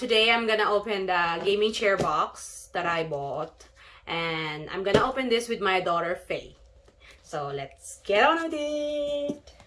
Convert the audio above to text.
today I'm gonna open the gaming chair box that I bought. And I'm gonna open this with my daughter, Faye. So let's get on with it.